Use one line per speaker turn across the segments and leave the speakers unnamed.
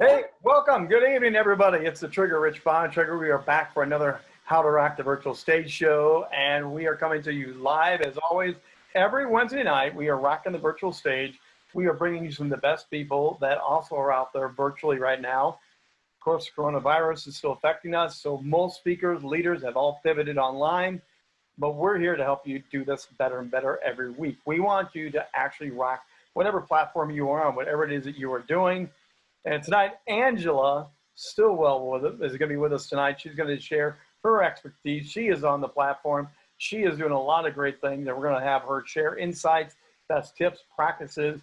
Hey, welcome. Good evening, everybody. It's the Trigger Rich Bond Trigger. We are back for another How to Rock the Virtual Stage show, and we are coming to you live as always every Wednesday night. We are rocking the virtual stage. We are bringing you some of the best people that also are out there virtually right now. Of course, coronavirus is still affecting us, so most speakers, leaders have all pivoted online, but we're here to help you do this better and better every week. We want you to actually rock whatever platform you are on, whatever it is that you are doing. And tonight, Angela Stillwell with it, is going to be with us tonight. She's going to share her expertise. She is on the platform. She is doing a lot of great things, and we're going to have her share insights, best tips, practices.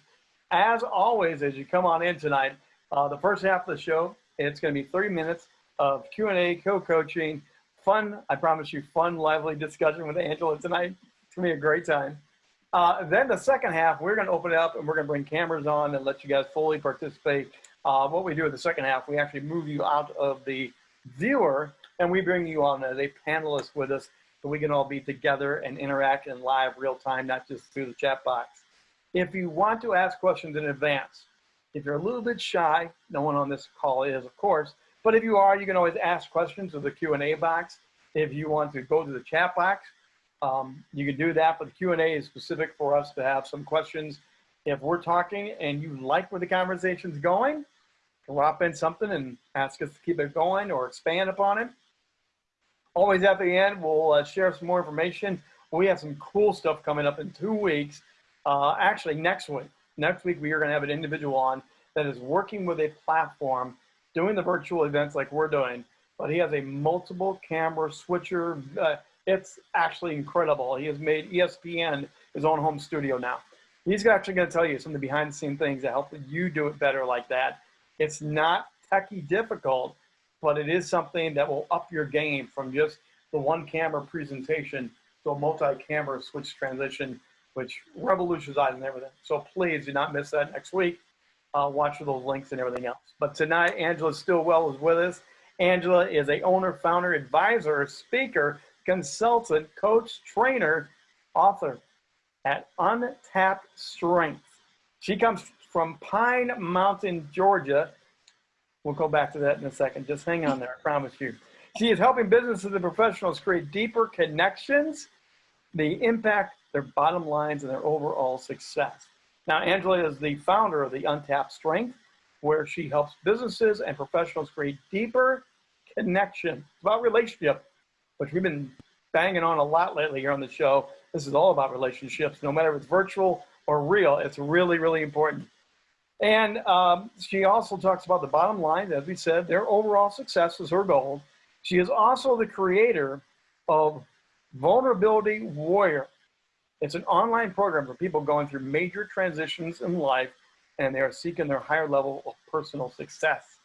As always, as you come on in tonight, uh, the first half of the show, it's going to be 30 minutes of Q&A, co-coaching, fun, I promise you, fun, lively discussion with Angela tonight. It's going to be a great time. Uh, then the second half, we're going to open it up and we're going to bring cameras on and let you guys fully participate uh, what we do in the second half, we actually move you out of the viewer and we bring you on as a panelist with us so we can all be together and interact in live real time, not just through the chat box. If you want to ask questions in advance, if you're a little bit shy, no one on this call is, of course, but if you are, you can always ask questions of the Q&A box. If you want to go to the chat box, um, you can do that, but the Q&A is specific for us to have some questions. If we're talking and you like where the conversation's going, drop in something and ask us to keep it going or expand upon it. Always at the end, we'll uh, share some more information. We have some cool stuff coming up in two weeks. Uh, actually, next week. Next week, we are going to have an individual on that is working with a platform, doing the virtual events like we're doing, but he has a multiple camera switcher. Uh, it's actually incredible. He has made ESPN his own home studio now. He's actually going to tell you some of the behind the scenes things that help you do it better like that. It's not techie difficult, but it is something that will up your game from just the one camera presentation to a multi-camera switch transition, which revolutionizes everything. So please do not miss that next week. Uh, watch for those links and everything else. But tonight, Angela Stillwell is with us. Angela is a owner, founder, advisor, speaker, consultant, coach, trainer, author at Untapped Strength. She comes from Pine Mountain, Georgia. We'll go back to that in a second. Just hang on there, I promise you. She is helping businesses and professionals create deeper connections, the impact their bottom lines and their overall success. Now, Angela is the founder of the Untapped Strength, where she helps businesses and professionals create deeper connection. It's about relationship, which we've been banging on a lot lately here on the show. This is all about relationships, no matter if it's virtual or real. It's really, really important. And um, she also talks about the bottom line, as we said, their overall success is her goal. She is also the creator of Vulnerability Warrior. It's an online program for people going through major transitions in life and they are seeking their higher level of personal success.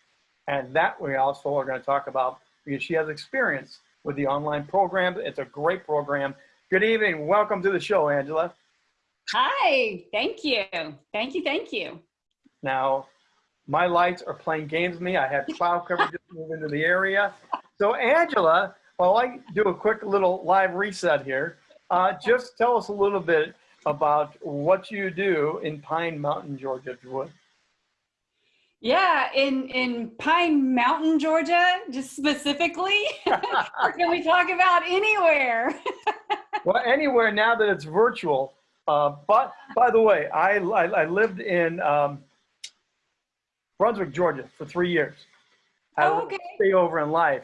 And that we also are going to talk about because she has experience with the online program. It's a great program. Good evening. Welcome to the show, Angela.
Hi. Thank you. Thank you. Thank you.
Now, my lights are playing games with me. I had cloud cover just move into the area. So Angela, while I do a quick little live reset here, uh, just tell us a little bit about what you do in Pine Mountain, Georgia, if you would.
Yeah, in, in Pine Mountain, Georgia, just specifically, can we talk about anywhere?
well, anywhere now that it's virtual. Uh, but by the way, I, I, I lived in um, Brunswick, Georgia for three years. I
oh, okay.
stay over in life.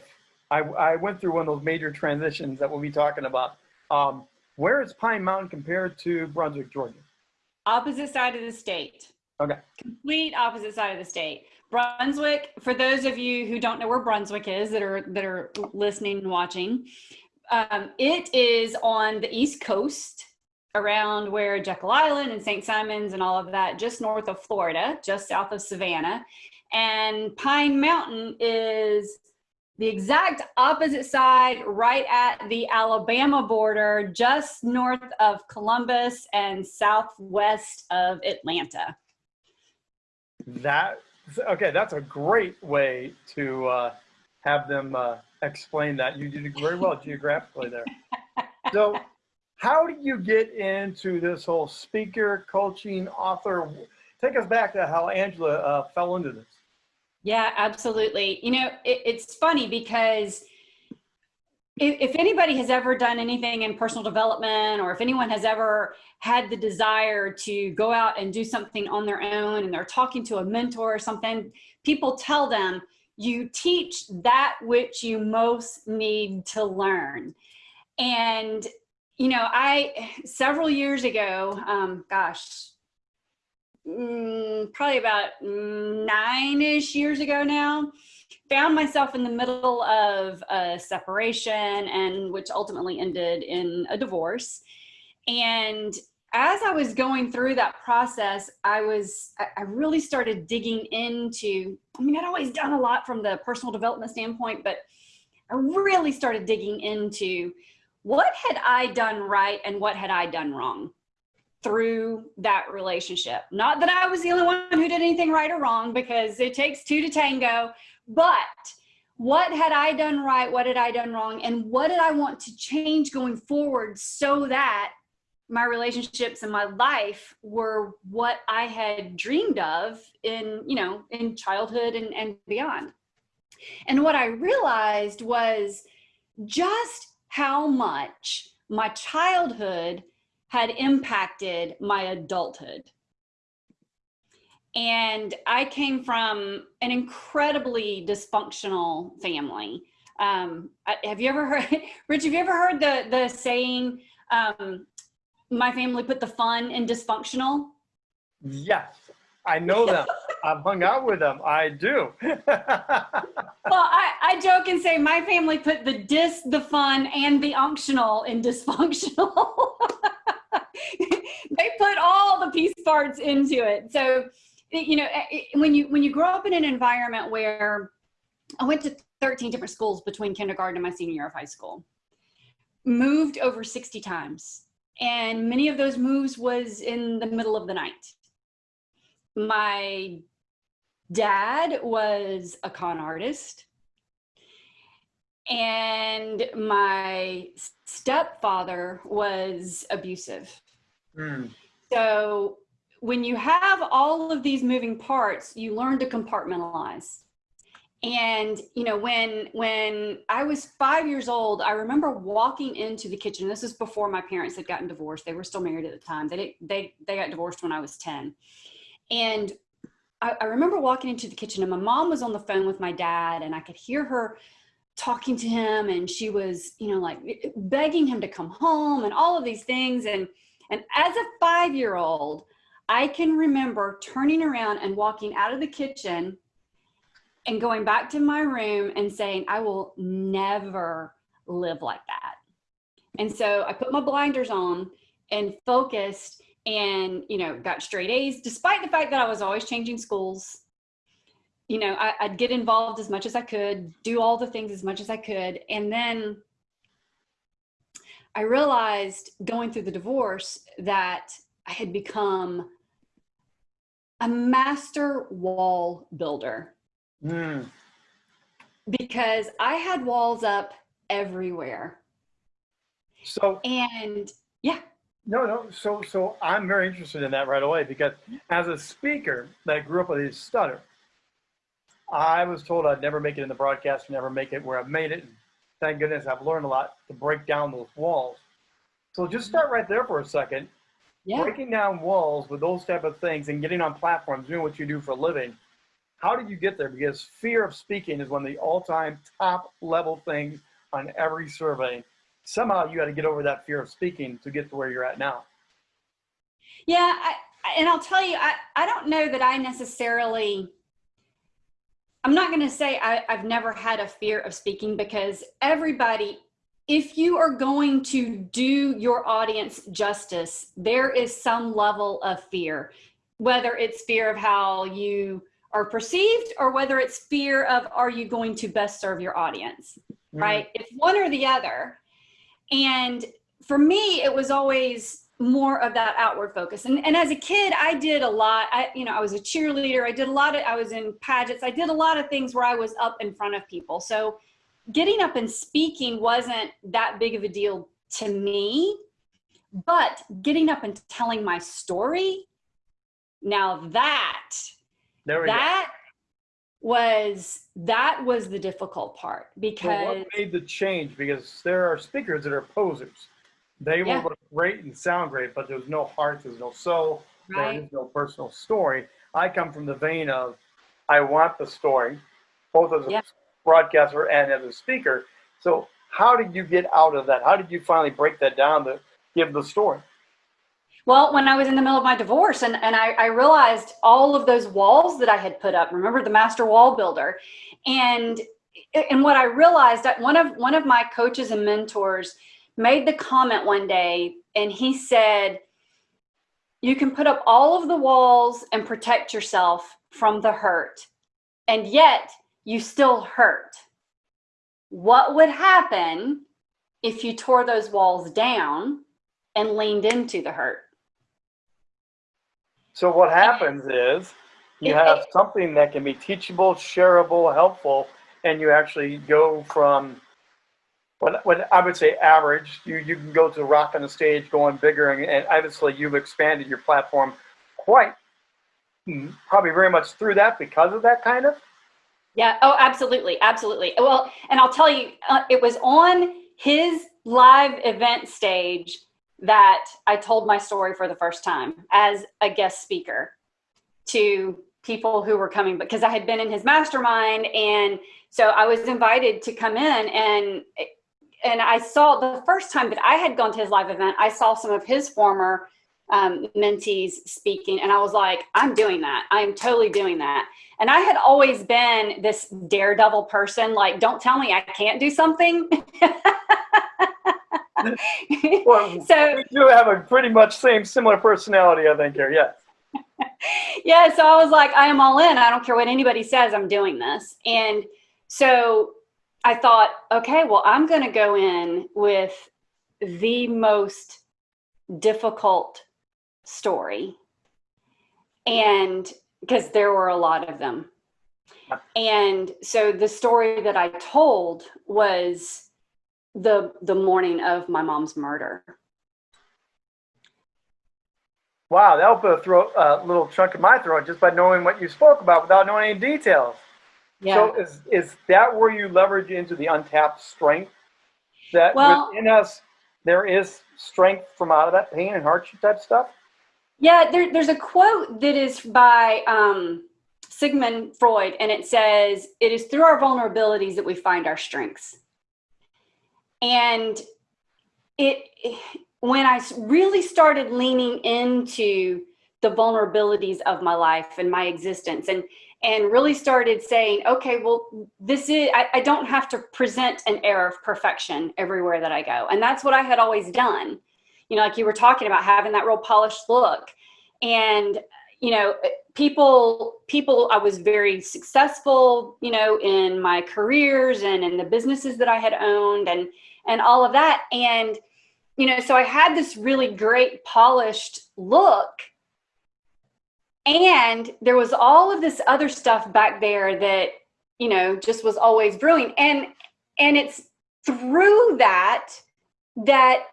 I, I went through one of those major transitions that we'll be talking about. Um, where is Pine Mountain compared to Brunswick, Georgia?
Opposite side of the state.
Okay.
Complete opposite side of the state. Brunswick, for those of you who don't know where Brunswick is that are that are listening and watching, um, it is on the east coast around where Jekyll Island and St. Simons and all of that, just north of Florida, just south of Savannah. And Pine Mountain is the exact opposite side, right at the Alabama border, just north of Columbus and southwest of Atlanta.
That, okay, that's a great way to uh, have them uh, explain that. You did very well geographically there. So how do you get into this whole speaker, coaching, author? Take us back to how Angela uh, fell into this.
Yeah, absolutely. You know, it, it's funny because if, if anybody has ever done anything in personal development or if anyone has ever had the desire to go out and do something on their own and they're talking to a mentor or something, people tell them, you teach that which you most need to learn. And, you know, I, several years ago, um, gosh, mm, probably about nine-ish years ago now, found myself in the middle of a separation and which ultimately ended in a divorce. And as I was going through that process, I was, I really started digging into, I mean, I'd always done a lot from the personal development standpoint, but I really started digging into what had I done right and what had I done wrong through that relationship. Not that I was the only one who did anything right or wrong because it takes two to tango, but what had I done right? What had I done wrong? And what did I want to change going forward so that my relationships and my life were what I had dreamed of in, you know, in childhood and, and beyond. And what I realized was just how much my childhood had impacted my adulthood. And I came from an incredibly dysfunctional family. Um, have you ever heard, Rich, have you ever heard the, the saying, um, my family put the fun in dysfunctional?
Yes, I know them. I've hung out with them. I do.
well, I, I joke and say my family put the dis, the fun, and the unctional in dysfunctional. they put all the piece parts into it. So, you know, when you when you grow up in an environment where I went to 13 different schools between kindergarten and my senior year of high school, moved over 60 times, and many of those moves was in the middle of the night. My dad was a con artist and my stepfather was abusive. Mm. So when you have all of these moving parts, you learn to compartmentalize. And, you know, when, when I was five years old, I remember walking into the kitchen. This is before my parents had gotten divorced. They were still married at the time. They, they, they got divorced when I was 10. And I, I remember walking into the kitchen and my mom was on the phone with my dad and I could hear her talking to him and she was, you know, like eh, eh, begging him to come home and all of these things. And, and as a five-year-old, I can remember turning around and walking out of the kitchen and going back to my room and saying, I will never live like that. And so I put my blinders on and focused and, you know, got straight A's, despite the fact that I was always changing schools. You know, I, I'd get involved as much as I could, do all the things as much as I could. And then I realized going through the divorce that I had become a master wall builder. Mm. Because I had walls up everywhere.
So,
and yeah.
No, no. So, so I'm very interested in that right away because as a speaker that grew up with a stutter, I was told I'd never make it in the broadcast, never make it where I've made it. And thank goodness I've learned a lot to break down those walls. So just start right there for a second. Yeah. Breaking down walls with those type of things and getting on platforms, doing what you do for a living. How did you get there? Because fear of speaking is one of the all-time top level things on every survey. Somehow you had to get over that fear of speaking to get to where you're at now.
Yeah, I, and I'll tell you, I, I don't know that I necessarily I'm not going to say I, have never had a fear of speaking because everybody, if you are going to do your audience justice, there is some level of fear, whether it's fear of how you are perceived or whether it's fear of are you going to best serve your audience, mm. right? It's one or the other. And for me, it was always more of that outward focus. And, and as a kid, I did a lot. I, you know, I was a cheerleader. I did a lot of, I was in pageants. I did a lot of things where I was up in front of people. So getting up and speaking wasn't that big of a deal to me, but getting up and telling my story, now that, that, was that was the difficult part because
what made the change? Because there are speakers that are posers. They will
Yeah.
look great and sound great, but there's no heart, there's no soul,
right
is no personal story. I come from the vein of I want the story, both as a
Yeah.
broadcaster and as a speaker. So how did you get out of that? How did you finally break that down to give the story?
Well, when I was in the middle of my divorce and, and I, I realized all of those walls that I had put up, remember the master wall builder. And and what I realized that one of one of my coaches and mentors made the comment one day and he said, you can put up all of the walls and protect yourself from the hurt. And yet you still hurt. What would happen if you tore those walls down and leaned into the hurt?
So what happens is you have something that can be teachable, shareable, helpful, and you actually go from what, what I would say average. You you can go to rock on the stage, going bigger, and, and obviously you've expanded your platform quite mm, probably very much through that because of that kind of.
Yeah. Oh, absolutely. Absolutely. Well, and I'll tell you, uh, it was on his live event stage that I told my story for the first time as a guest speaker to people who were coming because I had been in his mastermind. And so I was invited to come in and and I saw the first time that I had gone to his live event, I saw some of his former um, mentees speaking, and I was like, I'm doing that. I am totally doing that. And I had always been this daredevil person, like, don't tell me I can't do something.
Well,
so
we do have a pretty much same similar personality, I think here. Yes.
yeah, so I was like, I am all in. I don't care what anybody says, I'm doing this. And so I thought, okay, well, I'm going to go in with the most difficult story. And because there were a lot of them. And so the story that I told was the the morning of my mom's murder.
Wow, that'll put a throat, uh, little chunk in my throat just by knowing what you spoke about without knowing any details.
Yeah.
So is is that where you leverage into the untapped strength that
Well-
within us there is strength from out of that pain and hardship type stuff?
Yeah, there, there's a quote that is by um, Sigmund Freud, and it says, It is through our vulnerabilities that we find our strengths. And it, when I really started leaning into the vulnerabilities of my life and my existence, and and really started saying, okay, well, this is, I, I don't have to present an air of perfection everywhere that I go. And that's what I had always done you know, like you were talking about having that real polished look. And, you know, people, people, I was very successful, you know, in my careers and in the businesses that I had owned and, and all of that. And, you know, so I had this really great polished look. And there was all of this other stuff back there that, you know, just was always brewing. And, and it's through that, that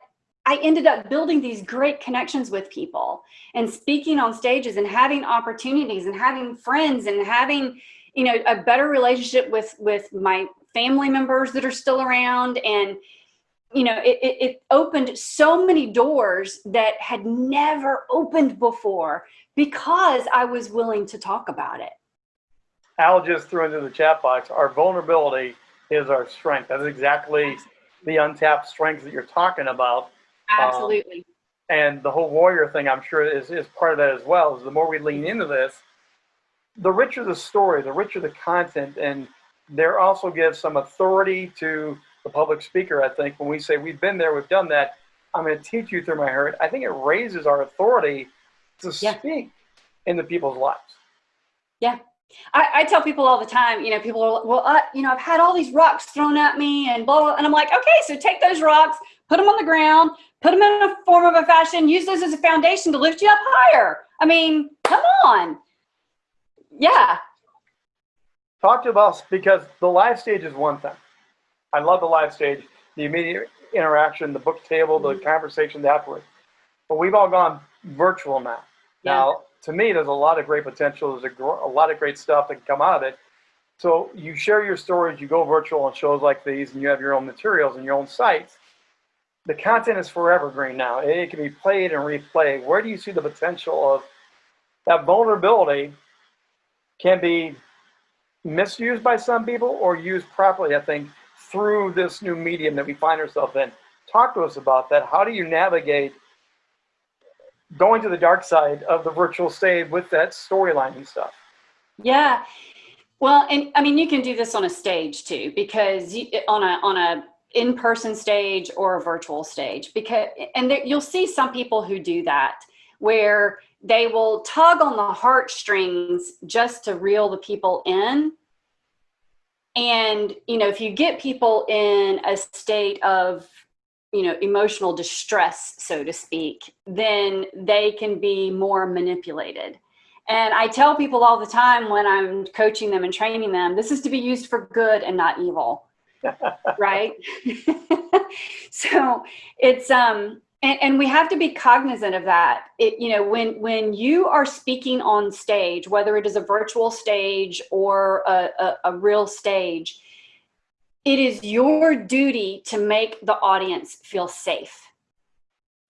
I ended up building these great connections with people and speaking on stages and having opportunities and having friends and having, you know, a better relationship with with my family members that are still around and you know it, it, it opened so many doors that had never opened before because i was willing to talk about it
Al just threw into the chat box, our vulnerability is our strength. That's exactly the untapped strengths that you're talking about.
Um, absolutely
and the whole warrior thing i'm sure is, is part of that as well is the more we lean into this the richer the story the richer the content and there also gives some authority to the public speaker i think when we say we've been there we've done that i'm going to teach you through my hurt i think it raises our authority to
Yeah.
speak the people's lives Yeah.
I, I tell people all the time, you know, people are, well, uh, you know, I've had all these rocks thrown at me and blah, blah, and I'm like, okay, so take those rocks, put them on the ground, put them in a form of a fashion, use those as a foundation to lift you up higher. I mean, come on. Yeah.
talk to us because the live stage is one thing i love the live stage the immediate interaction the book table the
Mhm.
conversations afterwards but we've all gone virtual now
Yeah.
Now, to me, there's a lot of great potential. There's a, a lot of great stuff that can come out of it. So you share your stories, you go virtual on shows like these, and you have your own materials and your own sites. The content is forever green now. It can be played and replayed. Where do you see the potential of that vulnerability can be misused by some people or used properly, I think, through this new medium that we find ourselves in. Talk to us about that. How do you navigate going to the dark side of the virtual stage with that storyline and stuff?
Yeah. Well, and I mean, you can do this on a stage too, because you, on a on a in-person stage or a virtual stage, because and there, you'll see some people who do that, where they will tug on the heartstrings just to reel the people in. And, you know, if you get people in a state of, you know, emotional distress, so to speak, then they can be more manipulated. And I tell people all the time when I'm coaching them and training them, this is to be used for good and not evil. right? so it's um and, and we have to be cognizant of that. It, you know when when you are speaking on stage whether it is a virtual stage or a, a, a real stage it is your duty to make the audience feel safe.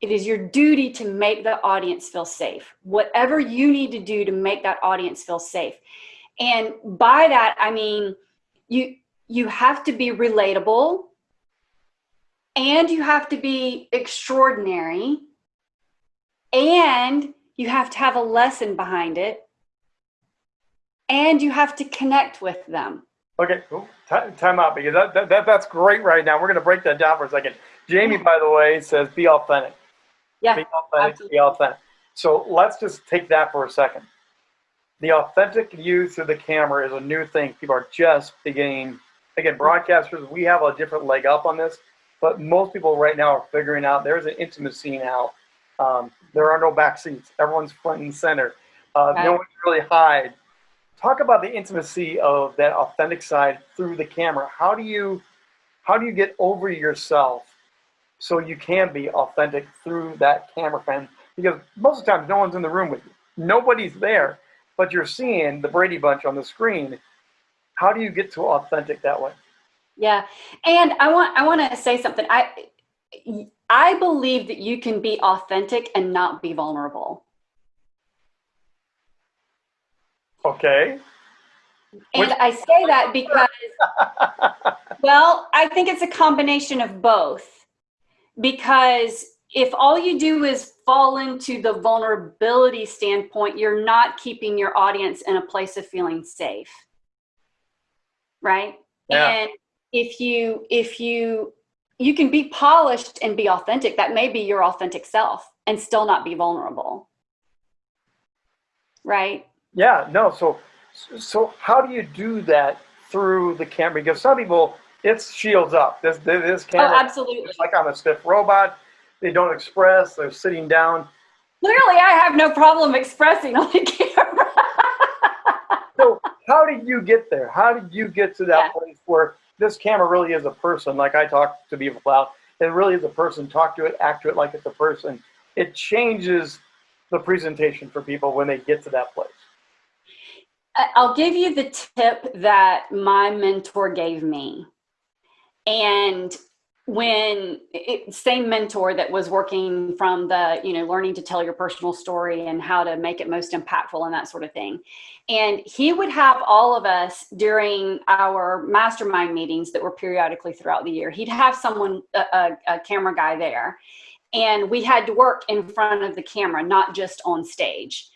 It is your duty to make the audience feel safe. Whatever you need to do to make that audience feel safe. And by that i mean you you have to be relatable and you have to be extraordinary and you have to have a lesson behind it and you have to connect with them.
Okay cool. time out because that, that, that, that's great right now. We're going to break that down for a second. Jamie by the way says be authentic.
Yeah
be authentic absolutely. be authentic. So let's just take that for a second. The authentic view through the camera is a new thing. People are just beginning again broadcasters we have a different leg up on this but most people right now are figuring out there's an intimacy now. Um, there are no back seats. Everyone's front and center. Uh, No one can really hide. Talk about the intimacy of that authentic side through the camera. How do you, how do you get over yourself so you can be authentic through that camera frame? Because most of the time, no one's in the room with you. Nobody's there, but you're seeing the Brady Bunch on the screen. How do you get to authentic that way?
Yeah. And I want I want to say something. I I believe that you can be authentic and not be vulnerable.
Okay.
And I say that because well, I think it's a combination of both. Because if all you do is fall into the vulnerability standpoint, you're not keeping your audience in a place of feeling safe. Right? Yeah. And if you if you you can be polished and be authentic. That may be your authentic self and still not be vulnerable. Right?
Yeah no so so how do you do that through the camera? Because some people it's shields up. This this oh, camera
oh, absolutely
like i'm a stiff robot. They don't express. They're sitting down.
Clearly i have no problem expressing on the camera.
So how did you get there? How did you get to that yeah. place where this camera really is a person, like I talk to people about. It really is a person. Talk to it, act to it like it's a person. It changes the presentation for people when they get to that place.
I'll give you the tip that my mentor gave me. And when it, same mentor that was working from the you know learning to tell your personal story and how to make it most impactful and that sort of thing. And he would have all of us during our mastermind meetings that were periodically throughout the year he'd have someone a, a, a camera guy there. And we had to work in front of the camera not just on stage.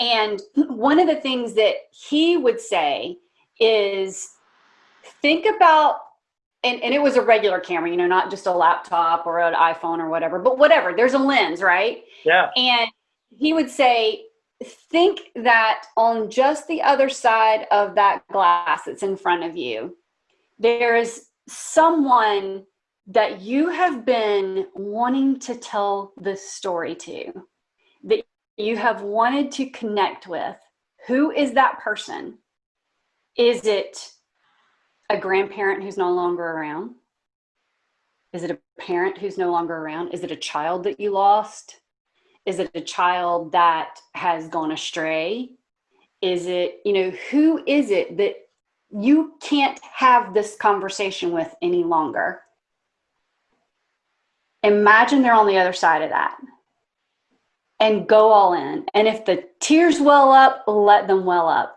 And one of the things that he would say is think about and, and it was a regular camera, you know, not just a laptop or an iPhone or whatever, but whatever. There's a lens, right?
Yeah.
And he would say, think that on just the other side of that glass that's in front of you, there is someone that you have been wanting to tell this story to, that you have wanted to connect with. Who is that person? Is it a grandparent who's no longer around? Is it a parent who's no longer around? Is it a child that you lost? Is it a child that has gone astray? Is it, you know, who is it that you can't have this conversation with any longer. Imagine they're on the other side of that and go all in. And if the tears well up, let them well up.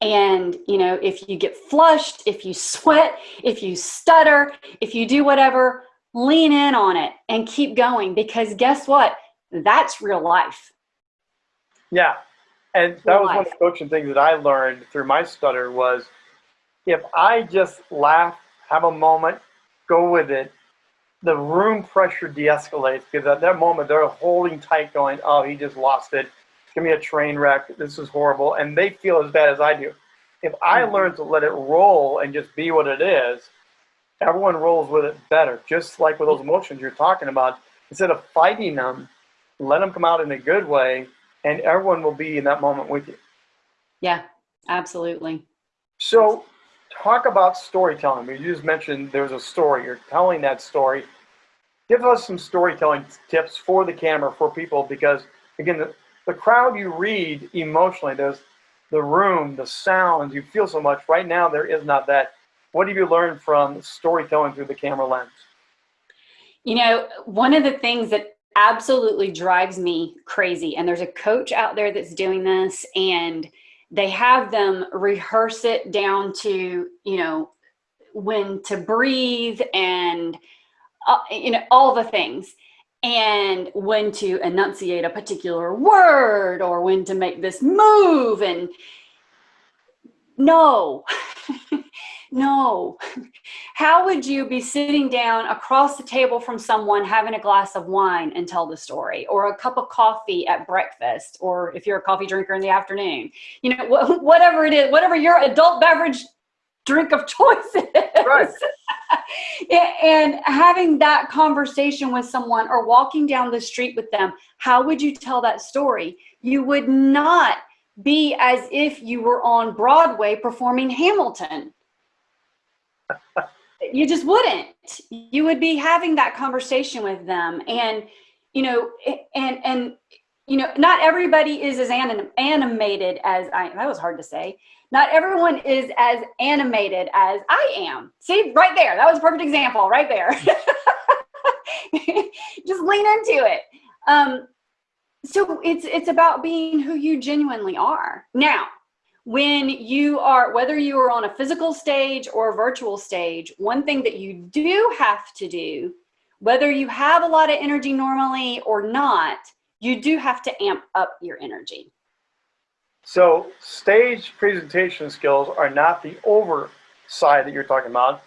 And, you know, if you get flushed, if you sweat, if you stutter, if you do whatever, lean in on it and keep going because guess what? That's real life.
Yeah. And that real was life. one of the coaching things that I learned through my stutter was if I just laugh, have a moment, go with it, the room pressure de-escalates because at that moment they're holding tight going, oh, he just lost it. To be a train wreck. This is horrible. And they feel as bad as I do. If I mm-hmm. learn to let it roll and just be what it is, everyone rolls with it better. Just like with those emotions you're talking about, instead of fighting them, let them come out in a good way and everyone will be in that moment with you.
Yeah, absolutely.
So talk about storytelling. You just mentioned there's a story. You're telling that story. Give us some storytelling tips for the camera for people because, again, the, crowd you read emotionally, there's the room, the sounds, you feel so much. Right now, there is not that. What have you learned from storytelling through the camera lens?
You know, one of the things that absolutely drives me crazy, and there's a coach out there that's doing this, and they have them rehearse it down to, you know, when to breathe and, uh, you know, all the things and when to enunciate a particular word or when to make this move and no. No. How would you be sitting down across the table from someone having a glass of wine and tell the story or a cup of coffee at breakfast or if you're a coffee drinker in the afternoon? You know wh whatever it is whatever your adult beverage drink of choice is. Right. and having that conversation with someone or walking down the street with them how would you tell that story? You would not be as if you were on broadway performing hamilton. You just wouldn't. You would be having that conversation with them and you know and and you know not everybody is as anim animated as i that was hard to say not everyone is as animated as i am. See right there. That was a perfect example right there. Just lean into it. Um so it's it's about being who you genuinely are. Now when you are, whether you are on a physical stage or a virtual stage, one thing that you do have to do, whether you have a lot of energy normally or not, you do have to amp up your energy.
So stage presentation skills are not the overside that you're talking about.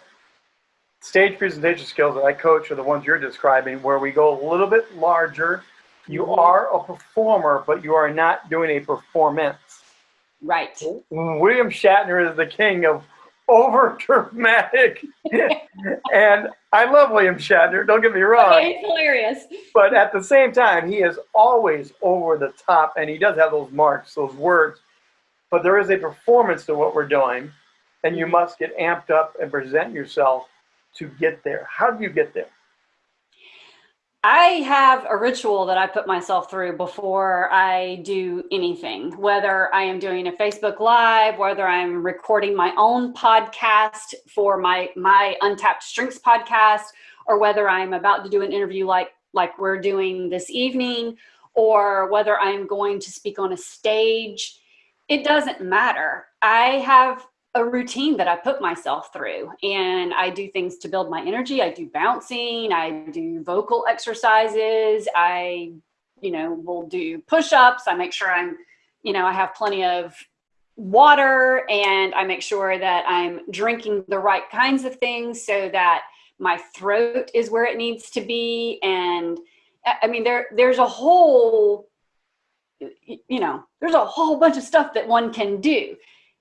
Stage presentation skills that I coach are the ones you're describing where we go a little bit larger. You mm-hmm. are a performer, but you are not doing a performance.
Right.
William Shatner is the king of over dramatic. and I love William Shatner, don't get me wrong.
Okay, he's hilarious.
But at the same time, he is always over the top and he does have those marks, those words. But there is a performance to what we're doing, and you must get amped up and present yourself to get there. How do you get there?
I have a ritual that I put myself through before I do anything, whether I am doing a Facebook Live, whether I'm recording my own podcast for my, my Untapped Strengths podcast, or whether I'm about to do an interview like, like we're doing this evening, or whether I'm going to speak on a stage. It doesn't matter. I have a routine that I put myself through and I do things to build my energy. I do bouncing, I do vocal exercises. I, you know, will do push-ups. I make sure I'm, you know, I have plenty of water and I make sure that I'm drinking the right kinds of things so that my throat is where it needs to be. And I mean, there, there's a whole, you know, there's a whole bunch of stuff that one can do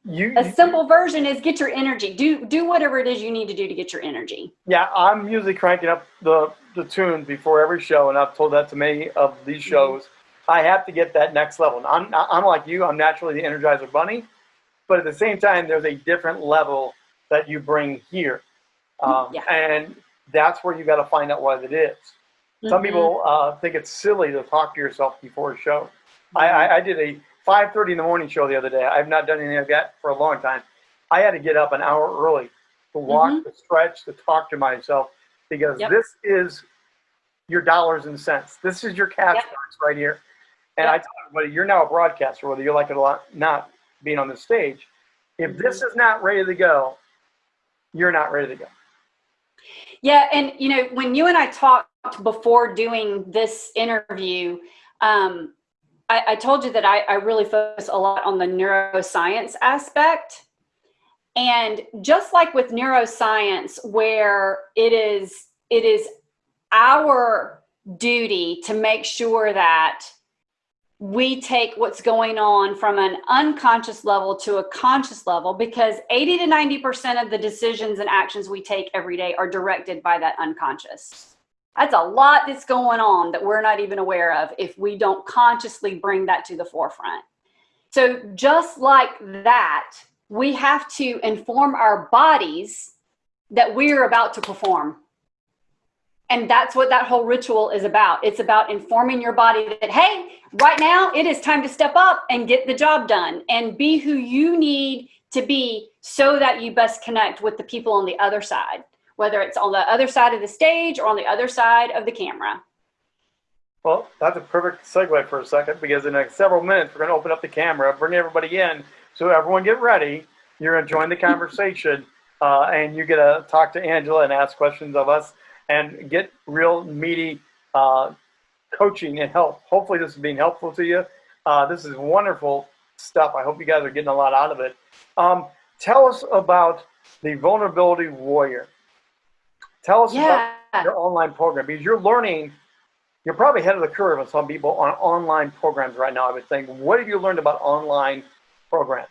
you, a simple version is get your energy. Do do whatever it is you need to do to get your energy.
Yeah, I'm usually cranking up the the tune before every show, and I've told that to many of these mm-hmm. shows. I have to get that next level. I'm I'm like you. I'm naturally the Energizer Bunny, but at the same time, there's a different level that you bring here, um, yeah. and that's where you got to find out what it is. Some mm -hmm. people uh, think it's silly to talk to yourself before a show. Mm -hmm. I, I, I did a 5.30 in the morning show the other day. I've not done anything like that for a long time. I had to get up an hour early to walk,
Mhm.
to stretch, to talk to myself because
Yep.
this is your dollars and cents. This is your cash
Yep.
box right here. And I
Yep.
tell everybody, you're now a broadcaster, whether you like it a lot, not being on the stage. If this
Mm-hmm.
is not ready to go, you're not ready to go.
Yeah, and you know, when you and I talked before doing this interview, um, I, I told you that I, I really focus a lot on the neuroscience aspect. And just like with neuroscience, where it is it is our duty to make sure that we take what's going on from an unconscious level to a conscious level because 80 to 90% of the decisions and actions we take every day are directed by that unconscious. That's a lot that's going on that we're not even aware of if we don't consciously bring that to the forefront. So, just like that, we have to inform our bodies that we're about to perform. And that's what that whole ritual is about. It's about informing your body that, hey, right now it is time to step up and get the job done and be who you need to be so that you best connect with the people on the other side, whether it's on the other side of the stage or on the other side of the camera.
Well, that's a perfect segue for a second because in several minutes we're going to open up the camera, bring everybody in, so everyone get ready. You're going to join the conversation, uh, and you get to talk to Angela and ask questions of us and get real meaty uh, coaching and help. Hopefully, this is being helpful to you. Uh, this is wonderful stuff. I hope you guys are getting a lot out of it. Um, tell us about the Vulnerability Warrior. Tell us
Yeah.
about your online program because you're learning you're probably ahead of the curve on some people on online programs right now, I would think. What have you learned about online programs?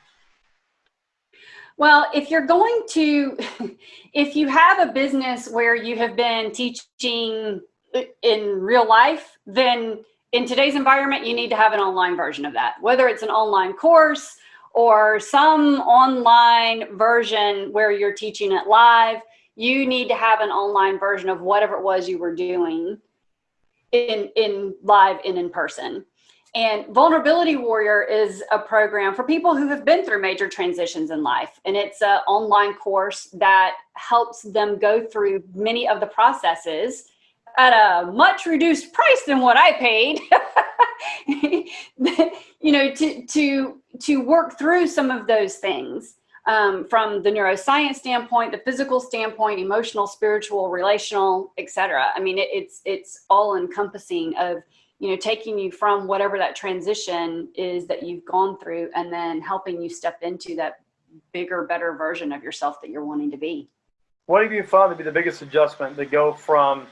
Well, if you're going to, if you have a business where you have been teaching in real life, then in today's environment, you need to have an online version of that, whether it's an online course or some online version where you're teaching it live. You need to have an online version of whatever it was you were doing in, in live and in person. And Vulnerability Warrior is a program for people who have been through major transitions in life. And it's an online course that helps them go through many of the processes at a much reduced price than what I paid. you know, to to to work through some of those things um, from the neuroscience standpoint, the physical standpoint, emotional, spiritual, relational, etc. I mean, it, it's it's all encompassing of you know taking you from whatever that transition is that you've gone through, and then helping you step into that bigger, better version of yourself that you're wanting to be.
What have you found to be the biggest adjustment to go from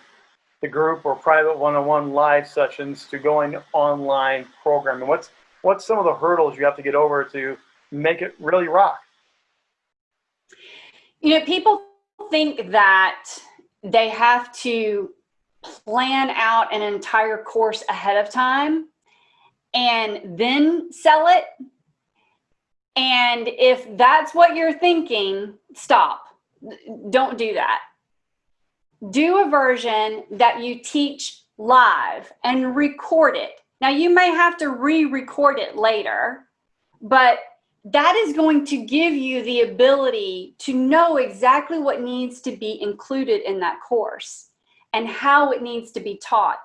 the group or private one-on-one live sessions to going online programming? What's what's some of the hurdles you have to get over to make it really rock?
You know, people think that they have to plan out an entire course ahead of time and then sell it. And if that's what you're thinking, stop. Don't do that. Do a version that you teach live and record it. Now, you may have to re record it later, but that is going to give you the ability to know exactly what needs to be included in that course and how it needs to be taught.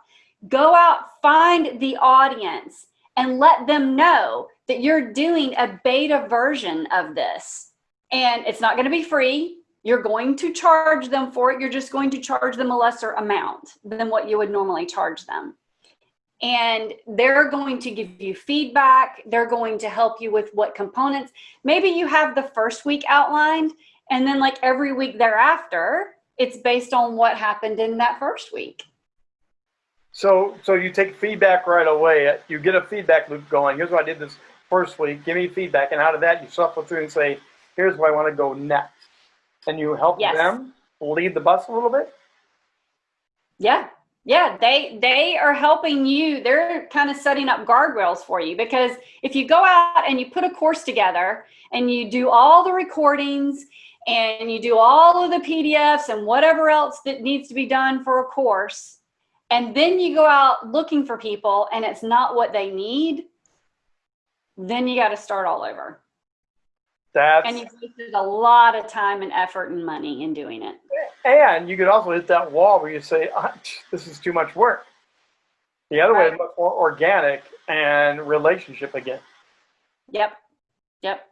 Go out, find the audience, and let them know that you're doing a beta version of this. And it's not going to be free. You're going to charge them for it. You're just going to charge them a lesser amount than what you would normally charge them and they're going to give you feedback. They're going to help you with what components. Maybe you have the first week outlined, and then, like every week thereafter, it's based on what happened in that first week.
So, so you take feedback right away. You get a feedback loop going. Here's what I did this first week. Give me feedback, and out of that, you shuffle through and say, "Here's where I want to go next," and you help
Yes.
them lead the bus a little bit.
Yeah. Yeah, they they are helping you. They're kind of setting up guardrails for you because if you go out and you put a course together and you do all the recordings and you do all of the PDFs and whatever else that needs to be done for a course, and then you go out looking for people and it's not what they need, then you got to start all over.
That's
And you've wasted a lot of time and effort and money in doing it.
and you could also hit that wall where you say, ah, "This is too much work." The other way is much more organic and relationship again.
Yep. Yep.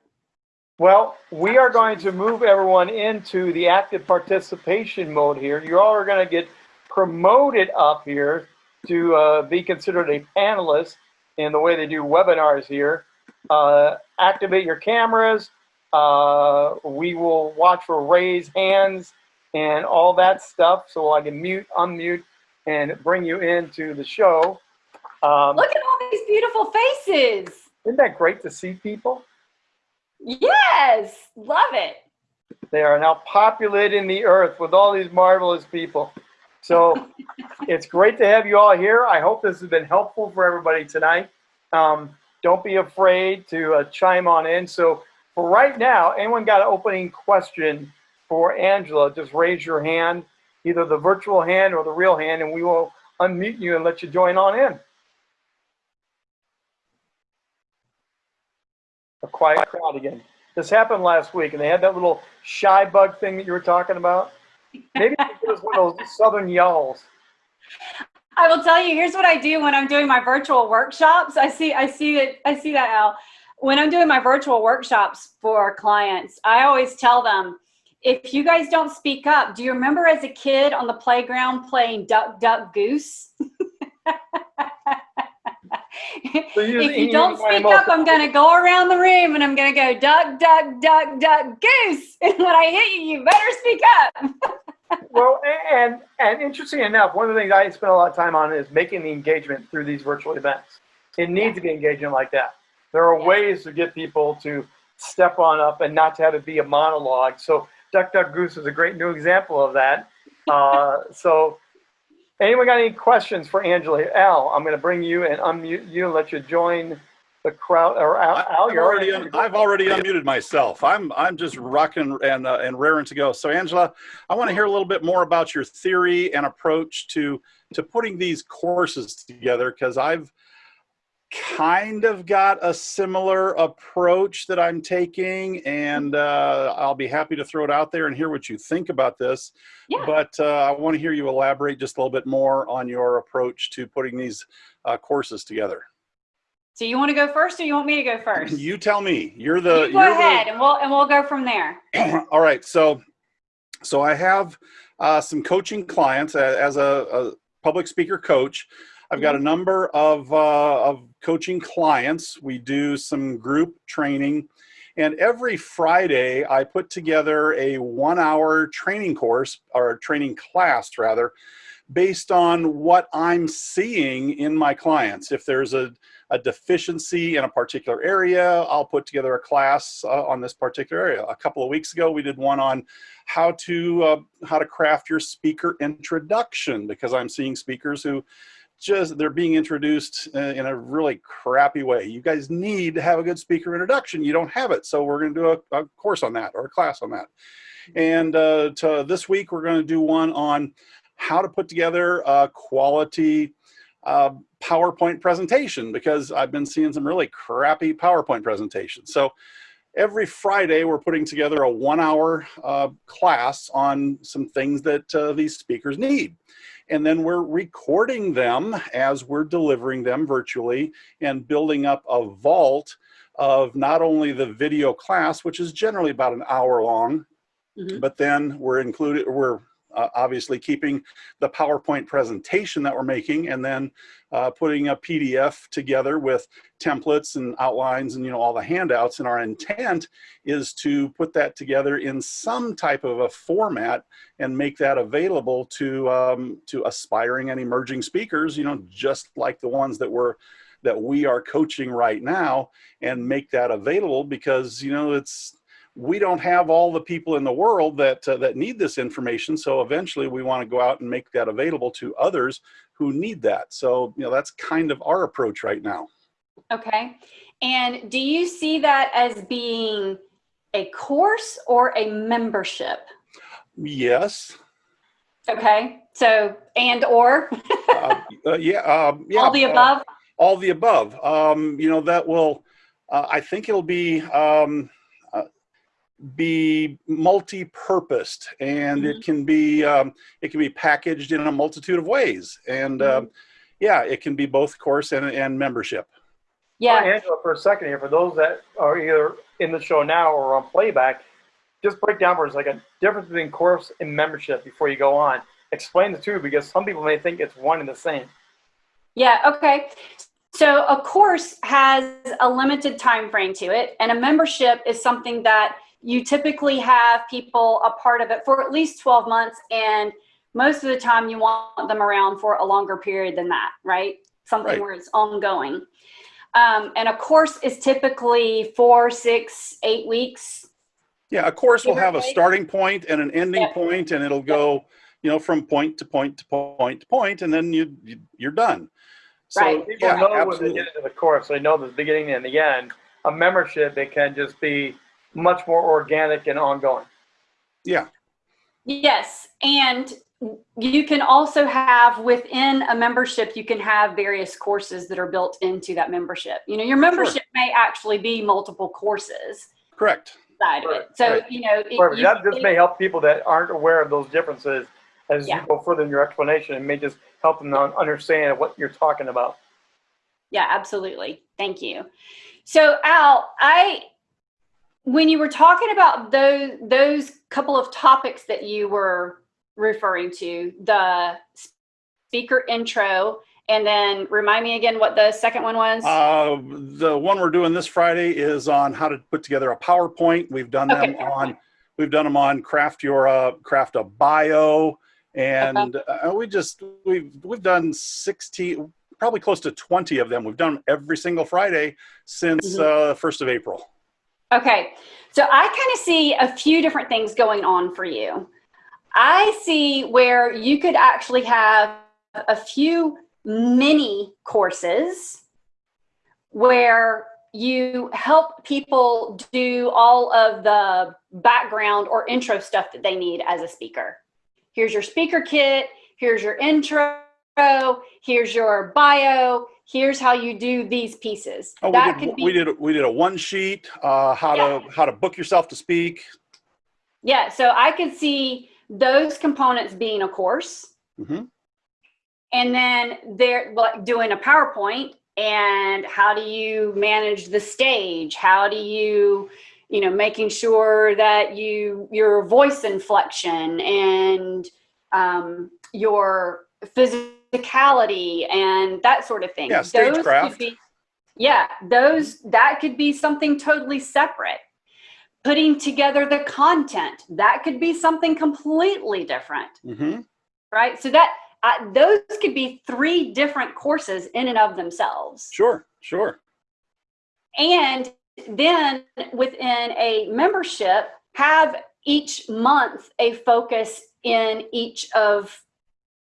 Well, we are going to move everyone into the active participation mode here. You all are going to get promoted up here to uh, be considered a panelist in the way they do webinars here. Uh, activate your cameras. Uh, we will watch for raised hands and all that stuff so I can mute, unmute, and bring you into the show. Um,
Look at all these beautiful faces.
isn't that great to see people?
Yes. Love it.
They are now populating the earth with all these marvelous people. So it's great to have you all here. I hope this has been helpful for everybody tonight. Um, don't be afraid to uh, chime on in. So for right now, anyone got an opening question for Angela, just raise your hand, either the virtual hand or the real hand, and we will unmute you and let you join on in. A quiet crowd again. This happened last week, and they had that little shy bug thing that you were talking about. Maybe it was one of those southern yells.
I will tell you, here's what I do when I'm doing my virtual workshops. I see, I see it, I see that Al. When I'm doing my virtual workshops for clients, I always tell them, if you guys don't speak up, do you remember as a kid on the playground playing duck, duck, goose?
So you just-
if you don't speak up, I'm gonna go around the room and I'm gonna go duck, duck, duck, duck, goose. And when I hit you, you better speak up.
Well, and and interesting enough, one of the things I spend a lot of time on is making the engagement through these virtual events. It needs to be engagement like that. There are
Yeah.
ways to get people to step on up and not to have it be a monologue. So Duck Duck Goose is a great new example of that. Uh, so anyone got any questions for Angela? Al, I'm going to bring you and unmute you and let you join the crowd. Or Al, Al
I've
you're
already,
already.
un- I've already unmuted myself. I'm, I'm just rocking and, uh, and raring to go. So Angela, I want to hear a little bit more about your theory and approach to, to putting these courses together because I've kind of got a similar approach that I'm taking and uh, I'll be happy to throw it out there and hear what you think about this.
Yeah.
But uh, I want to hear you elaborate just a little bit more on your approach to putting these uh, courses together.
So you want to go first, or you want me to go first?
You tell me. You're the.
You go ahead, and we'll and we'll go from there.
All right. So, so I have uh, some coaching clients as a, a public speaker coach. I've got a number of uh, of coaching clients. We do some group training, and every Friday I put together a one-hour training course or training class rather, based on what I'm seeing in my clients. If there's a a deficiency in a particular area, I'll put together a class uh, on this particular area. A couple of weeks ago, we did one on how to uh, how to craft your speaker introduction because I'm seeing speakers who just they're being introduced uh, in a really crappy way. You guys need to have a good speaker introduction. You don't have it, so we're going to do a, a course on that or a class on that. And uh, to this week, we're going to do one on how to put together a quality uh, PowerPoint presentation because I've been seeing some really crappy PowerPoint presentations. So every Friday we're putting together a one hour uh, class on some things that uh, these speakers need. And then we're recording them as we're delivering them virtually and building up a vault of not only the video class, which is generally about an hour long,
Mhm.
but then we're included, we're uh, obviously keeping the PowerPoint presentation that we're making and then uh, putting a PDF together with templates and outlines and you know all the handouts. And our intent is to put that together in some type of a format and make that available to um, to aspiring and emerging speakers you know just like the ones that we're that we are coaching right now and make that available because you know it's we don't have all the people in the world that uh, that need this information so eventually we want to go out and make that available to others who need that so you know that's kind of our approach right now
Okay. And do you see that as being a course or a membership?
yes
Okay. So and or
uh, uh, yeah um, yeah
all the above.
all the above um, you know that will uh, I think it'll be um, be multi-purposed, and it can be um, it can be packaged in a multitude of ways. And um, yeah, it can be both course and, and membership.
Yeah.
Angela, for a second here, for those that are either in the show now or on playback, just break down for us like a difference between course and membership before you go on. Explain the two because some people may think it's one and the same.
Yeah, okay. So a course has a limited time frame to it, and a membership is something that you typically have people a part of it for at least 12 months, and most of the time you want them around for a longer period than that, right? Something
Right.
where it's ongoing. Um, and a course is typically four, six, eight weeks.
Yeah, a course will have a starting point and an ending
Yep.
point, and it'll go, you know, from point to point to point to point, and then you, you you're done. So
Right.
People
yeah,
know when they get into the course, they know the beginning and the end. A membership, it can just be much more organic and ongoing.
Yeah,
Yes, and you can also have within a membership, you can have various courses that are built into that membership. You know, your membership may actually be multiple courses
correct.
side of it. So,
right.
you know, it- you-
that just may help people that aren't aware of those differences as
Yeah.
you go further in your explanation. It may just help them to understand what you're talking about.
Yeah, absolutely. Thank you. So Al, I when you were talking about those those couple of topics that you were referring to, the speaker intro and then remind me again what the second one was.
Uh, the one we're doing this Friday is on how to put together a PowerPoint. We've done them
Okay,
on, we've done them on craft your uh, craft a bio, and uh, we just we've we've done sixteen probably close to twenty of them. We've done every single Friday since
Mhm.
uh, the first of April.
Okay, so I kind of see a few different things going on for you. I see where you could actually have a few mini courses where you help people do all of the background or intro stuff that they need as a speaker. Here's your speaker kit, here's your intro, here's your bio, here's how you do these pieces.
Oh,
that
we
could
did,
be
we did we did a one sheet uh, how
Yeah.
to how to book yourself to speak.
Yeah, so I could see those components being a course,
hmm
and then they're like doing a PowerPoint and how do you manage the stage? How do you, you know, making sure that you your voice inflection and um, your physicality and that sort of thing.
Yeah,
Those could
stagecraft.
be- yeah, those that could be something totally separate. Putting together the content that could be something completely different
hmm
right? So that uh, those could be three different courses in and of themselves.
Sure, sure.
And then within a membership, have each month a focus in each of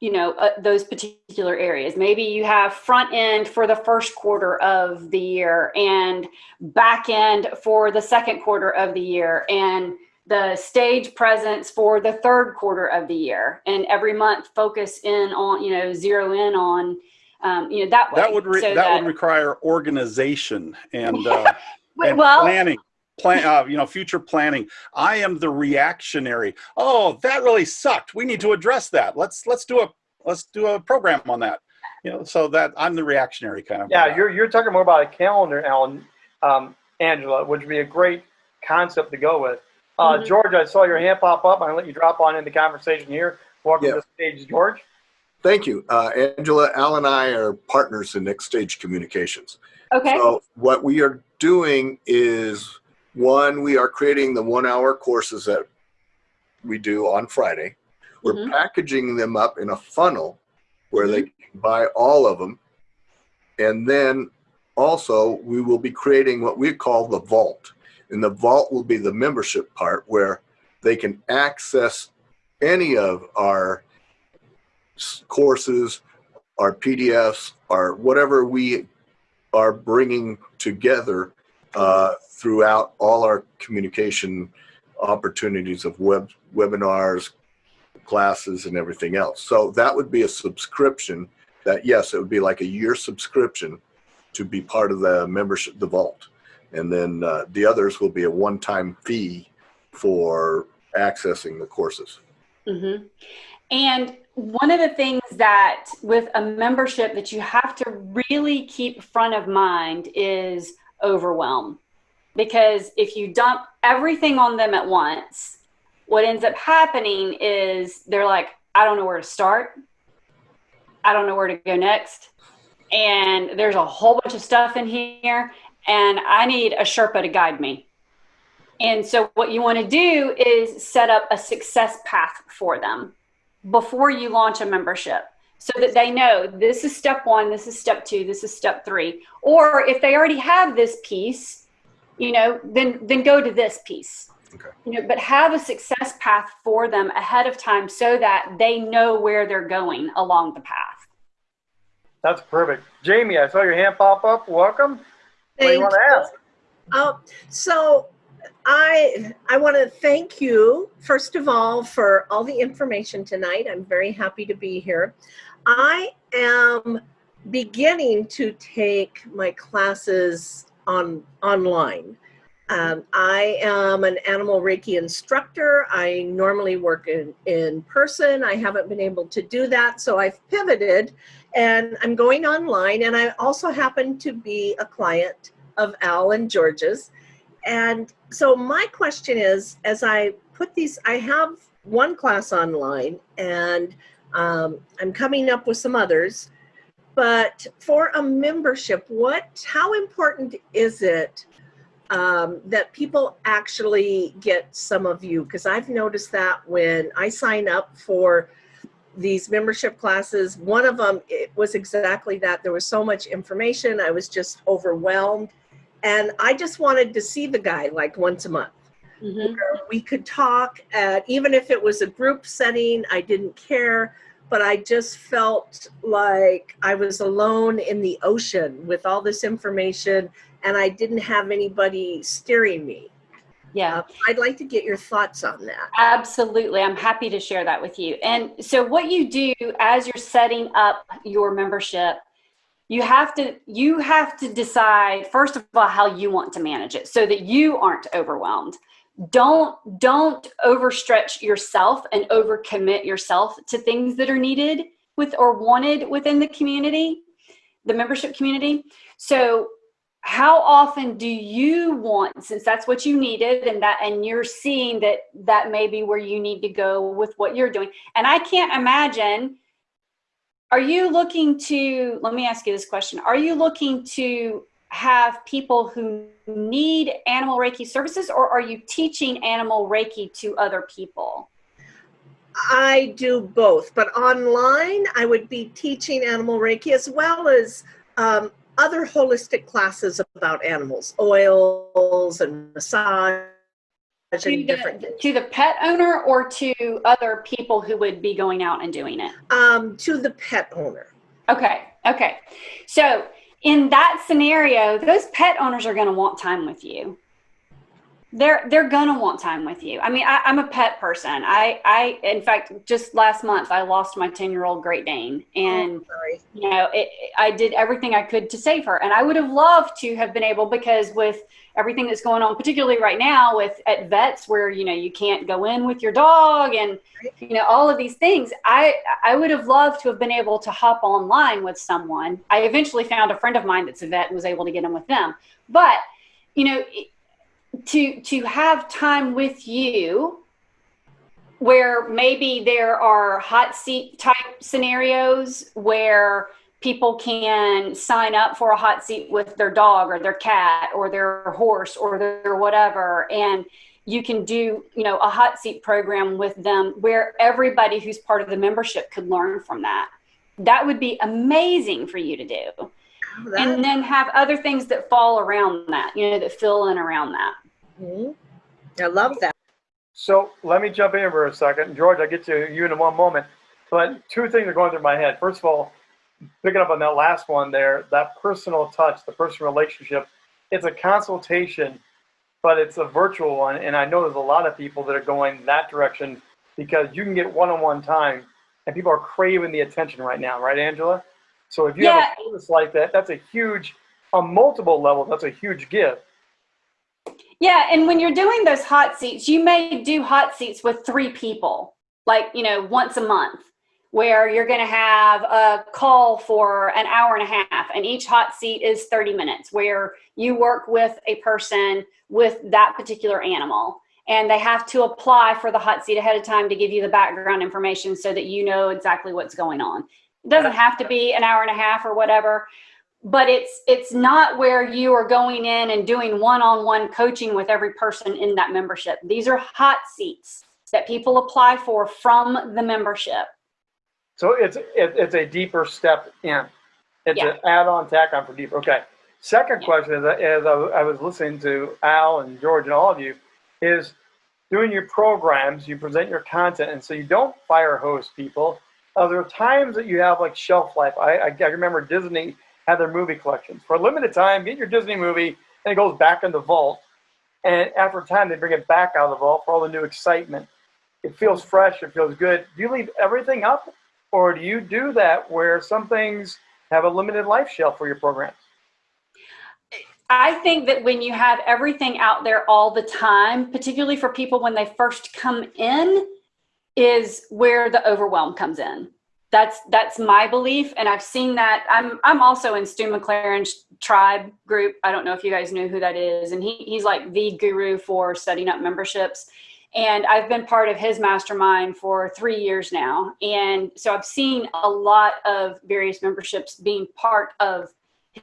you know uh, those particular areas. Maybe you have front end for the first quarter of the year and back end for the second quarter of the year and the stage presence for the third quarter of the year. And every month focus in on you know zero in on um, you know that way.
That would re-
so
that, would require organization and, uh, and
well
planning. Plan, uh, you know, future planning. I am the reactionary. Oh, that really sucked. We need to address that. Let's let's do a let's do a program on that. You know, so that I'm the reactionary kind of.
Yeah,
guy.
you're, you're talking more about a calendar, Alan, um, Angela, which would be a great concept to go with. Uh,
Mhm.
George, I saw your hand pop up. I'm going to let you drop on in the conversation here. Welcome
Yeah.
to the stage, George.
Thank you. Uh, Angela, Al and I are partners in Next Stage Communications.
okay
So what we are doing is, one, we are creating the one-hour courses that we do on Friday. We're
Mhm.
packaging them up in a funnel where they can buy all of them. And then also, we will be creating what we call the vault. And the vault will be the membership part where they can access any of our courses, our PDFs, our whatever we are bringing together uh, throughout all our communication opportunities of web webinars, classes, and everything else. So that would be a subscription. That yes, it would be like a year subscription to be part of the membership, the vault. And then uh, the others will be a one-time fee for accessing the courses.
hmm And one of the things that with a membership that you have to really keep front of mind is overwhelm. Because if you dump everything on them at once, what ends up happening is they're like, I don't know where to start. I don't know where to go next. And there's a whole bunch of stuff in here, and I need a Sherpa to guide me. And so, what you want to do is set up a success path for them before you launch a membership so that they know this is step one, this is step two, this is step three. Or if they already have this piece, you know, then then go to this piece.
Okay.
You know, but have a success path for them ahead of time so that they know where they're going along the path.
That's perfect. Jamie, I saw your hand pop up. Welcome. What do you want to ask?
Uh, so I I want to thank you first of all for all the information tonight. I'm very happy to be here. I am beginning to take my classes on online. Um, I am an animal Reiki instructor. I normally work in, in person. I haven't been able to do that, so I've pivoted and I'm going online. And I also happen to be a client of Al and George's. And so my question is, as I put these, I have one class online and um, I'm coming up with some others, but for a membership, what, how important is it um, that people actually get some of you? Because I've noticed that when I sign up for these membership classes, one of them, it was exactly that. There was so much information. I was just overwhelmed. And I just wanted to see the guy like once a month.
Mhm.
We could talk, at, even if it was a group setting, I didn't care. But I just felt like I was alone in the ocean with all this information and I didn't have anybody steering me.
Yeah.
Uh, I'd like to get your thoughts on that.
Absolutely. I'm happy to share that with you. And so what you do as you're setting up your membership, you have to you have to decide first of all how you want to manage it so that you aren't overwhelmed. Don't don't overstretch yourself and overcommit yourself to things that are needed with or wanted within the community, the membership community. So how often do you want since that's what you needed and that and you're seeing that that may be where you need to go with what you're doing and i can't imagine are you looking to let me ask you this question are you looking to have people who need animal reiki services or are you teaching animal reiki to other people
I do both, but online I would be teaching animal Reiki as well as um, other holistic classes about animals, oils and massage
to
and
the, to the pet owner or to other people who would be going out and doing it
Um, to the pet owner.
Okay. Okay. So in that scenario, those pet owners are going to want time with you. They're they're gonna want time with you. I mean, I, I'm a pet person. I I in fact just last month I lost my ten year old Great Dane, and
Oh,
you know it, I did everything I could to save her, and I would have loved to have been able because with everything that's going on, particularly right now with at vets where you know you can't go in with your dog and you know all of these things. I i would have loved to have been able to hop online with someone. I eventually found a friend of mine that's a vet and was able to get in with them. But you know to to have time with you where maybe there are hot seat type scenarios where people can sign up for a hot seat with their dog or their cat or their horse or their whatever and you can do you know a hot seat program with them where everybody who's part of the membership could learn from that that would be amazing for you to do
Oh, that-
and then have other things that fall around that you know that fill in around that
Mhm. I love that.
So let me jump in for a second. George, I'll get to you in one moment. But two things are going through my head. First of all, picking up on that last one there, that personal touch, the personal relationship, it's a consultation, but it's a virtual one. And I know there's a lot of people that are going that direction because you can get one on one time and people are craving the attention right now, right, Angela? So if you
Yeah.
have a service like that, that's a huge, on multiple levels, that's a huge gift.
Yeah, and when you're doing those hot seats, you may do hot seats with three people, like, you know, once a month, where you're going to have a call for an hour and a half, and each hot seat is 30 minutes, where you work with a person with that particular animal. And they have to apply for the hot seat ahead of time to give you the background information so that you know exactly what's going on. It doesn't have to be an hour and a half or whatever, but it's it's not where you are going in and doing one-on-one coaching with every person in that membership these are hot seats that people apply for from the membership
So it's, it, it's a deeper step in. It's
Yeah.
an add-on tack on for deeper. Okay. Second
Yeah.
question is, as I, I was listening to Al and George and all of you, is doing your programs, you present your content, and so you don't fire hose people. Uh, there are times that you have like shelf life. I, I, I remember Disney had their movie collections. For a limited time, get your Disney movie, and it goes back in the vault. And after a time, they bring it back out of the vault for all the new excitement. It feels fresh. It feels good. Do you leave everything up, or do you do that where some things have a limited life shelf for your programs?
I think that when you have everything out there all the time, particularly for people when they first come in, is where the overwhelm comes in. That's that's my belief, and I've seen that. I'm I'm also in Stu McLaren's tribe group. I don't know if you guys knew who that is, and he he's like the guru for setting up memberships. And I've been part of his mastermind for three years now, and so I've seen a lot of various memberships being part of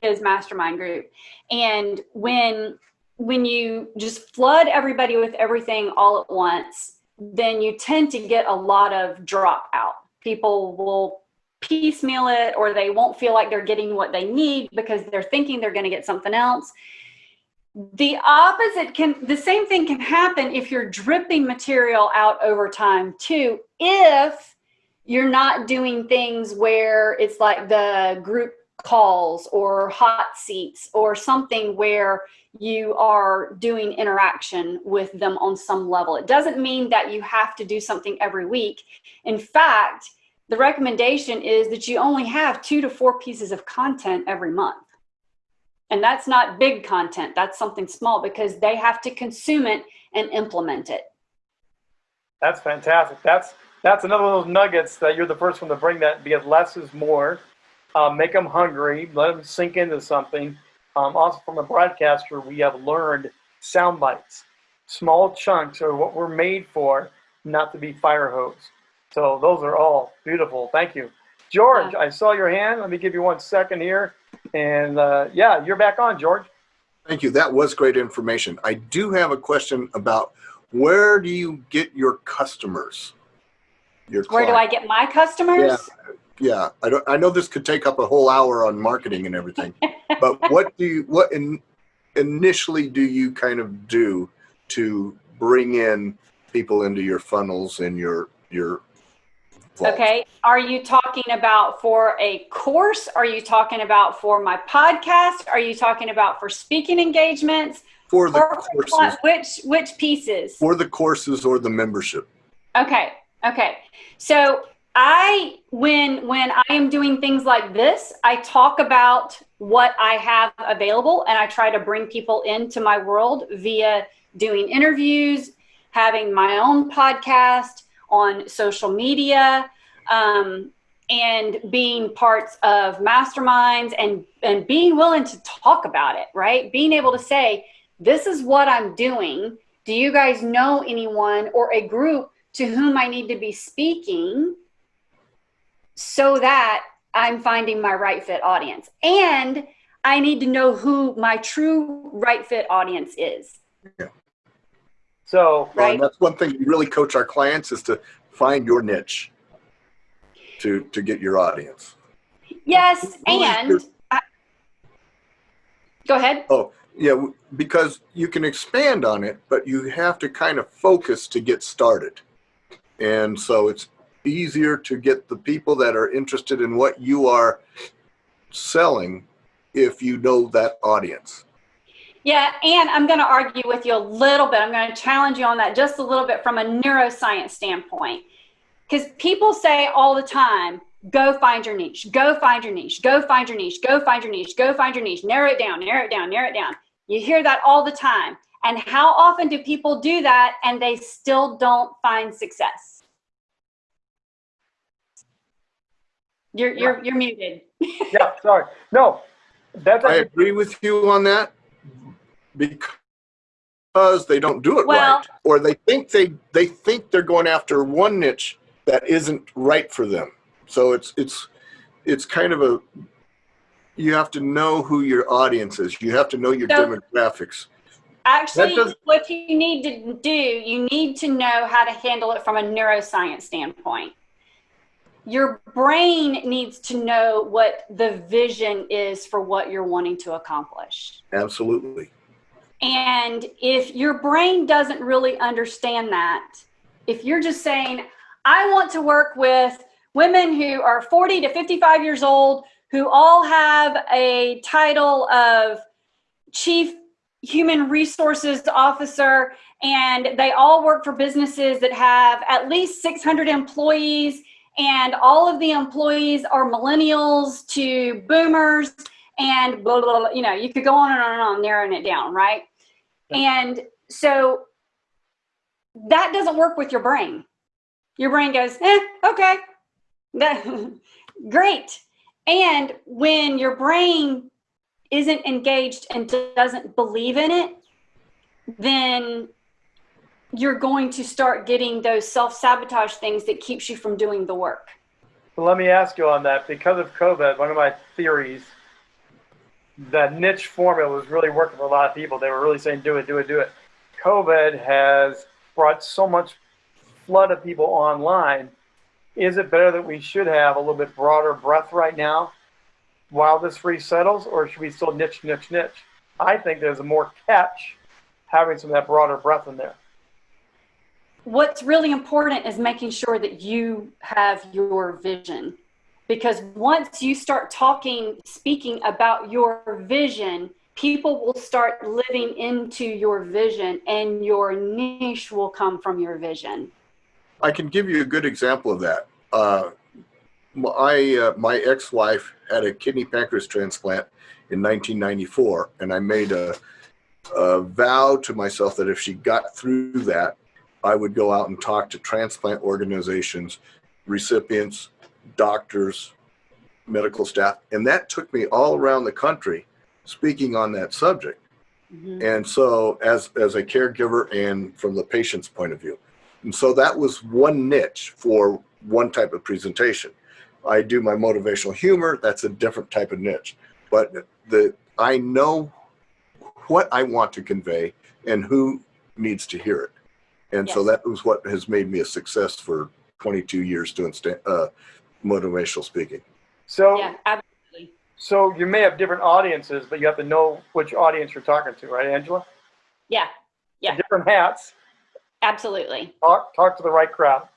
his mastermind group. And when when you just flood everybody with everything all at once then you tend to get a lot of drop out people will piecemeal it or they won't feel like they're getting what they need because they're thinking they're going to get something else the opposite can the same thing can happen if you're dripping material out over time too if you're not doing things where it's like the group calls or hot seats or something where you are doing interaction with them on some level. It doesn't mean that you have to do something every week. In fact, the recommendation is that you only have two to four pieces of content every month. And that's not big content, that's something small because they have to consume it and implement it.
That's fantastic. That's that's another one of those nuggets that you're the first one to bring that because less is more. Uh, make them hungry. Let them sink into something. Um, also, from a broadcaster, we have learned sound bites. Small chunks are what we're made for, not to be fire hose. So those are all beautiful. Thank you, George. I saw your hand. Let me give you one second here. And uh, yeah, you're back on, George.
Thank you. That was great information. I do have a question about where do you get your customers? Your
Where do I get my customers?
Yeah, I don't. I know this could take up a whole hour on marketing and everything, but what do you? What in, initially do you kind of do to bring in people into your funnels and your your?
Okay. Are you talking about for a course? Are you talking about for my podcast? Are you talking about for speaking engagements?
For the
Or
courses,
which which pieces?
for the courses or the membership.
Okay. Okay. So I when when I am doing things like this, I talk about what I have available and I try to bring people into my world via doing interviews, having my own podcast on social media, um, and being parts of masterminds and and being willing to talk about it, right? Being able to say, this is what I'm doing. Do you guys know anyone or a group to whom I need to be speaking so that I'm finding my right fit audience. And I need to know who my true right fit audience is.
So
Well,
Right.
and that's one thing we really coach our clients is to find your niche to to get your audience.
Yes,
Who is
and I, go ahead.
Oh, yeah, because you can expand on it, but you have to kind of focus to get started. And so it's easier to get the people that are interested in what you are selling if you know that audience.
Yeah, and I'm going to argue with you a little bit. I'm going to challenge you on that just a little bit from a neuroscience standpoint. Because people say all the time, go find your niche, go find your niche, go find your niche, go find your niche, go find your niche, narrow it down, narrow it down, narrow it down. You hear that all the time. And how often do people do that and they still don't find success? You're, you're, you're muted.
Yeah, sorry. No, that's
I agree with you on that because they don't do it
Well-
right, or they think they they think they're going after one niche that isn't right for them. So it's it's it's kind of a you have to know who your audience is. You have to know your
So-
demographics.
Actually, what you need to do, you need to know how to handle it from a neuroscience standpoint. Your brain needs to know what the vision is for what you're wanting to accomplish.
Absolutely.
And if your brain doesn't really understand that, if you're just saying, I want to work with women who are 40 to 55 years old, who all have a title of chief human resources officer, and they all work for businesses that have at least 600 employees, and all of the employees are millennials to boomers, and blah, blah, blah, you know, you could go on and on and on, narrowing it down, right? And so that doesn't work with your brain. Your brain goes, eh, okay, that, great. And when your brain isn't engaged and doesn't believe in it, then you're going to start getting those self-sabotage things that keeps you from doing the work.
Well, let me ask you on that. Because of COVID, one of my theories, that niche formula was really working for a lot of people. They were really saying, do it, do it, do it. COVID has brought so much flood of people online. Is it better that we should have a little bit broader breadth right now while this resettles, or should we still niche, niche, niche? I think there's a more catch having some of that broader breadth in there.
what's really important is making sure that you have your vision because once you start talking speaking about your vision people will start living into your vision and your niche will come from your vision
I can give you a good example of that. Uh, my uh, my ex-wife had a kidney pancreas transplant in 1994, and I made a, a vow to myself that if she got through that, I would go out and talk to transplant organizations, recipients, doctors, medical staff, and that took me all around the country speaking on that subject. And so, as as a caregiver and from the patient's point of view, and so that was one niche for one type of presentation. I do my motivational humor, that's a different type of niche. But the I know what I want to convey and who needs to hear it. And so
Yes.
that was what has made me a success for 22 years doing sta- uh, motivational speaking.
So,
yeah absolutely
so you may have different audiences, but you have to know which audience you're talking to, right, Angela?
yeah Yeah.
Different hats.
absolutely
Talk, talk to the right crowd.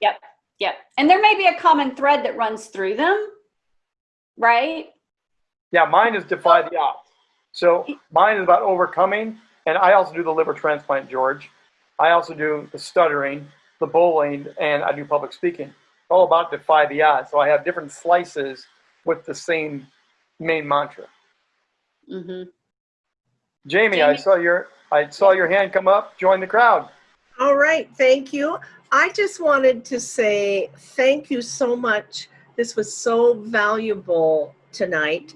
Yep. Yep. And there may be a common thread that runs through them, right?
Yeah, mine is defy the odds. So mine is about overcoming, and I also do the liver transplant, George. I also do the stuttering, the bowling, and I do public speaking. All about defy the odds. So I have different slices with the same main mantra.
Mm-hmm.
Jamie, I saw your I saw your hand come up. Join the crowd.
All right, thank you. I just wanted to say thank you so much. This was so valuable tonight.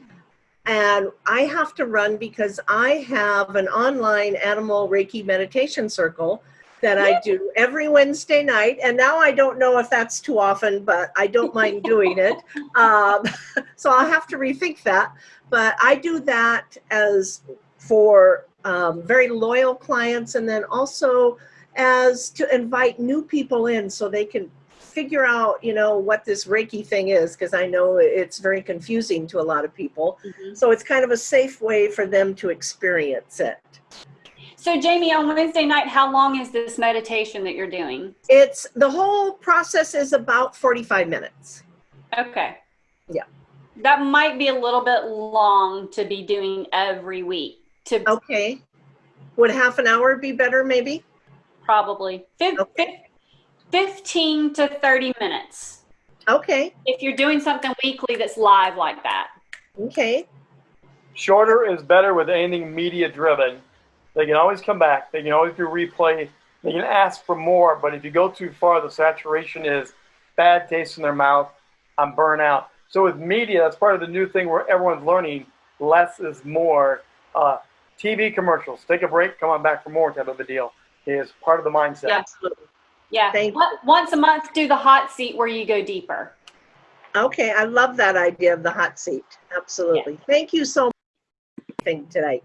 And I have to run because I have an online animal Reiki meditation circle that I do every Wednesday night. And now I don't know if that's too often, but I don't mind doing it. Um, so I'll have to rethink that. But I do that as for um, very loyal clients and then also as to invite new people in so they can figure out, you know, what this Reiki thing is, because I know it's very confusing to a lot of people.
Mhm.
So it's kind of a safe way for them to experience it.
So, Jamie, on Wednesday night, how long is this meditation that you're doing?
It's the whole process is about 45 minutes.
Okay.
Yeah.
That might be a little bit long to be doing every week. To
Okay. Would half an hour be better, maybe?
probably fif-
Okay.
fif- 15 to 30 minutes.
Okay.
If you're doing something weekly that's live like that.
Okay.
Shorter is better with anything media driven. They can always come back. They can always do replay. They can ask for more, but if you go too far, the saturation is bad taste in their mouth. I'm burnt out. So with media, that's part of the new thing where everyone's learning less is more. Uh, TV commercials, take a break, come on back for more type of a deal is part of the mindset.
Absolutely.
Yeah.
Thank-
Once- Once a month, do the hot seat where you go deeper.
Okay, I love that idea of the hot seat. Absolutely. Thank you so much for everything today.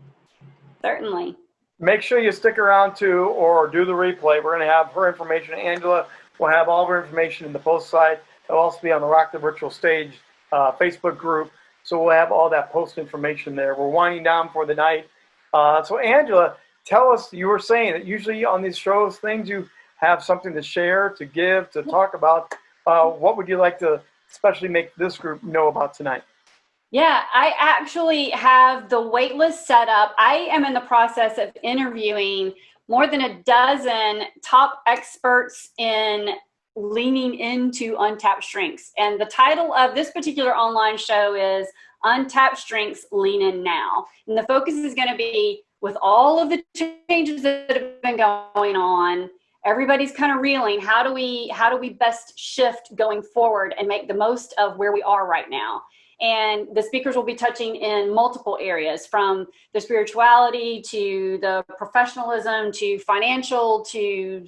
Certainly.
Make sure you stick around to or do the replay. We're going to have her information. Angela will have all of her information in the post site. It'll also be on the Rock the Virtual Stage uh, Facebook group. So we'll have all that post information there. We're winding down for the night. Uh, so Angela, tell us, you were saying that usually on these shows, things you have something to share, to give, to talk about. Uh, what would you like to especially make this group know about tonight?
Yeah, I actually have the waitlist set up. I am in the process of interviewing more than a dozen top experts in leaning into untapped strengths. And the title of this particular online show is Untapped Strengths Lean In Now. And the focus is going to be with all of the changes that have been going on everybody's kind of reeling how do we how do we best shift going forward and make the most of where we are right now and the speakers will be touching in multiple areas from the spirituality to the professionalism to financial to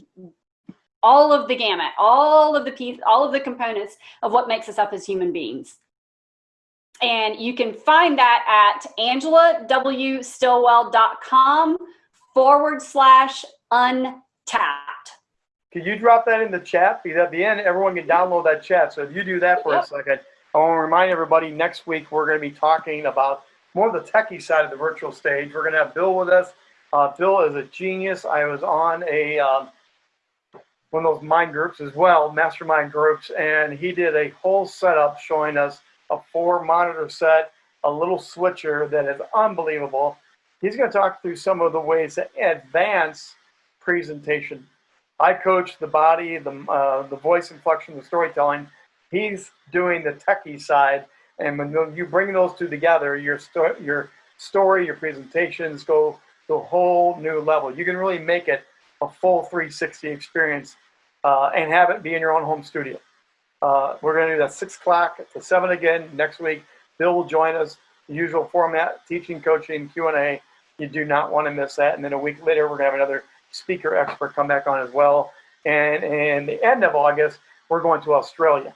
all of the gamut all of the piece all of the components of what makes us up as human beings and you can find that at angelawstillwell.com forward slash untapped
Could you drop that in the chat? Because at the end, everyone can download that chat. So if you do that for
Yep.
a second, I want to remind everybody next week we're going to be talking about more of the techie side of the virtual stage. We're going to have Bill with us. Uh, Bill is a genius. I was on a um, one of those mind groups as well, mastermind groups, and he did a whole setup showing us a four monitor set, a little switcher that is unbelievable. He's going to talk through some of the ways to advance presentation. I coach the body, the uh, the voice inflection, the storytelling. He's doing the techie side, and when you bring those two together, your sto- your story, your presentations go to a whole new level. You can really make it a full 360 experience uh, and have it be in your own home studio. Uh, we're going to do that six o'clock to seven again next week. Bill will join us. The usual format: teaching, coaching, Q and A. You do not want to miss that. And then a week later, we're going to have another speaker expert come back on as well. And in the end of August, we're going to Australia.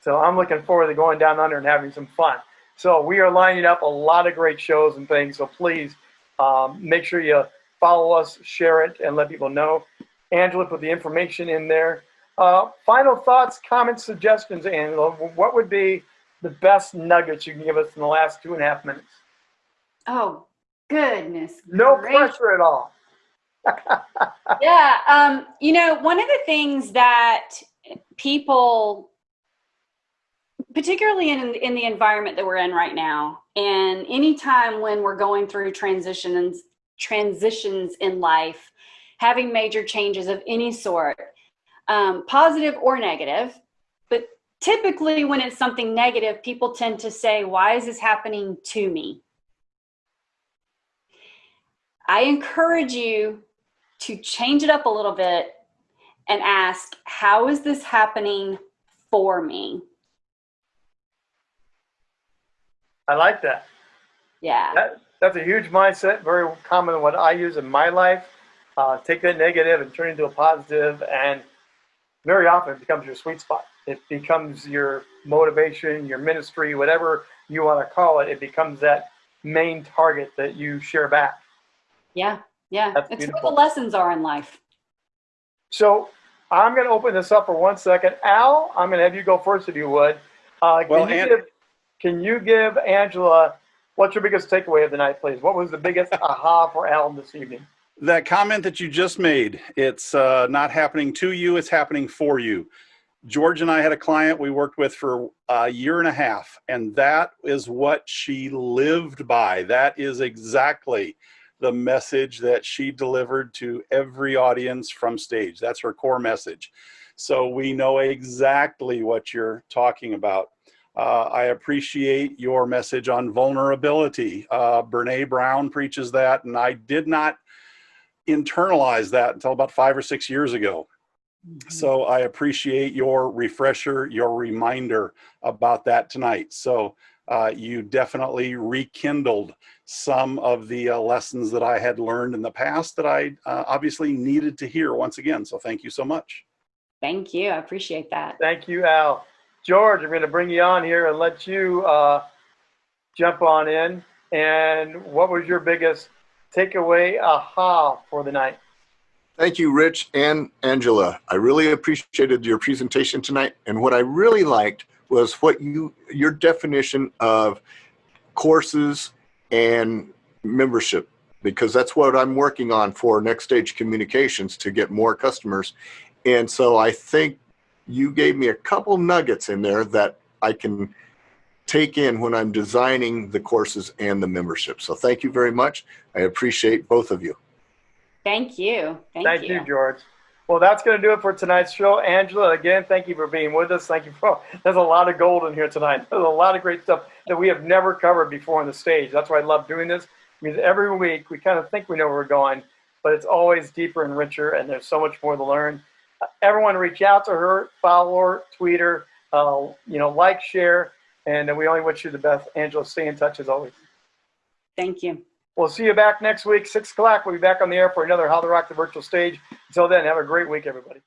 So I'm looking forward to going down under and having some fun. So we are lining up a lot of great shows and things. So please um, make sure you follow us, share it, and let people know. Angela put the information in there. Uh, final thoughts, comments, suggestions, Angela. What would be the best nuggets you can give us in the last two and a half minutes?
oh goodness
No
gracious.
pressure at all.
yeah um you know one of the things that people particularly in in the environment that we're in right now and anytime when we're going through transitions transitions in life having major changes of any sort um, positive or negative but typically when it's something negative people tend to say why is this happening to me i encourage you to change it up a little bit and ask, how is this happening for me?
I like that.
Yeah.
That, that's a huge mindset, very common in what I use in my life. Uh, take that negative and turn it into a positive, and very often it becomes your sweet spot. It becomes your motivation, your ministry, whatever you want to call it. It becomes that main target that you share back.
Yeah. Yeah.
That's
it's
beautiful.
what the lessons are in life.
So I'm going to open this up for one second. Al, I'm going to have you go first if you would. Uh, can,
Well,
you
An-
give, can you give Angela what's your biggest takeaway of the night, please? What was the biggest aha for Al this evening?
That comment that you just made, it's uh, not happening to you, it's happening for you. George and I had a client we worked with for a year and a half, and that is what she lived by. That is exactly the message that she delivered to every audience from stage. That's her core message. So we know exactly what you're talking about. Uh, I appreciate your message on vulnerability. Uh, Brene Brown preaches that, and I did not internalize that until about five or six years ago. So I appreciate your refresher, your reminder about that tonight. So uh, you definitely rekindled some of the uh, lessons that I had learned in the past that I uh, obviously needed to hear once again. So thank you so much.
Thank you. I appreciate that.
Thank you, Al. George, I'm going to bring you on here and let you uh, jump on in. And what was your biggest takeaway aha for the night?
Thank you, Rich and Angela. I really appreciated your presentation tonight. And what I really liked was what you, your definition of courses and membership, because that's what I'm working on for Next Stage Communications to get more customers. And so I think you gave me a couple nuggets in there that I can take in when I'm designing the courses and the membership. So thank you very much. I appreciate both of you.
Thank you. Thank,
Thank
you.
you, George. Well, that's going to do it for tonight's show. Angela, again, thank you for being with us. Thank you for, there's a lot of gold in here tonight. There's a lot of great stuff that we have never covered before on the stage. That's why I love doing this. I mean, every week we kind of think we know where we're going, but it's always deeper and richer, and there's so much more to learn. Everyone reach out to her, follow her, tweet her, uh, you know, like, share, and we only wish you the best. Angela, stay in touch as always.
Thank you.
We'll see you back next week, 6 o'clock. We'll be back on the air for another How to Rock the Virtual Stage. Until then, have a great week, everybody.